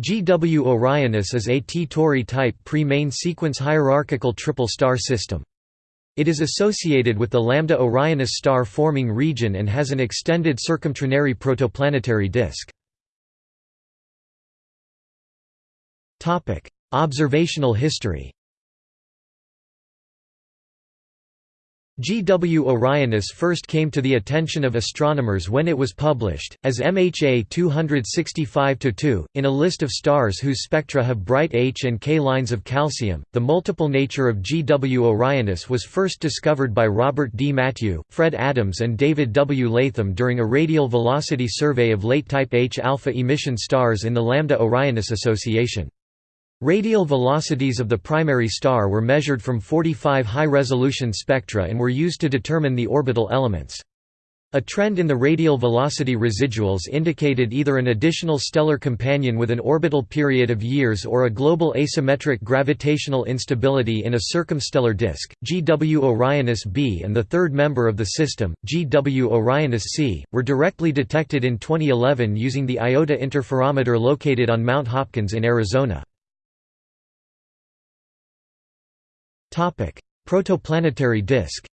GW Orionis is a T Tauri type pre-main sequence hierarchical triple star system. It is associated with the Lambda Orionis star forming region and has an extended circumtrinary protoplanetary disk. Observational history GW Orionis first came to the attention of astronomers when it was published, as MHA 265-2, in a list of stars whose spectra have bright H and K lines of calcium. The multiple nature of GW Orionis was first discovered by Robert D. Mathieu, Fred Adams, and David W. Latham during a radial velocity survey of late type H alpha emission stars in the Lambda Orionis Association. Radial velocities of the primary star were measured from 45 high-resolution spectra and were used to determine the orbital elements. A trend in the radial velocity residuals indicated either an additional stellar companion with an orbital period of years or a global asymmetric gravitational instability in a circumstellar disk. GW Orionis b and the third member of the system, GW Orionis c, were directly detected in 2011 using the IOTA interferometer located on Mount Hopkins in Arizona. Protoplanetary disk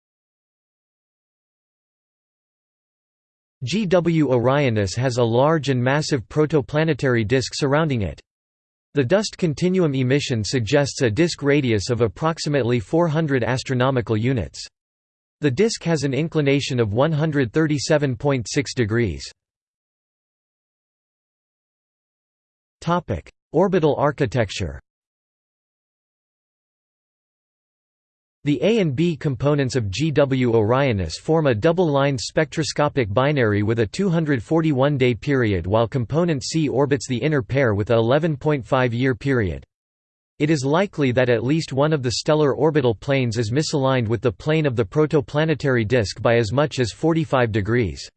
GW Orionis has a large and massive protoplanetary disk surrounding it. The dust continuum emission suggests a disk radius of approximately 400 astronomical units. The disk has an inclination of 137.6 degrees. Orbital architecture The A and B components of GW Orionis form a double-lined spectroscopic binary with a 241-day period while component C orbits the inner pair with a 11.5-year period. It is likely that at least one of the stellar orbital planes is misaligned with the plane of the protoplanetary disk by as much as 45 degrees.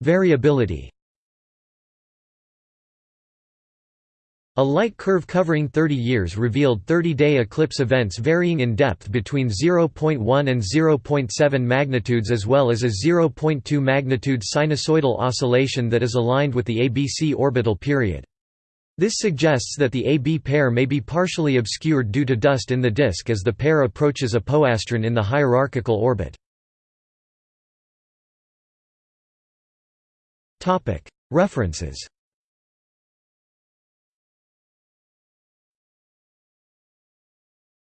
Variability A light curve covering 30 years revealed 30-day eclipse events varying in depth between 0.1 and 0.7 magnitudes as well as a 0.2 magnitude sinusoidal oscillation that is aligned with the ABC orbital period. This suggests that the AB pair may be partially obscured due to dust in the disk as the pair approaches apastron in the hierarchical orbit. References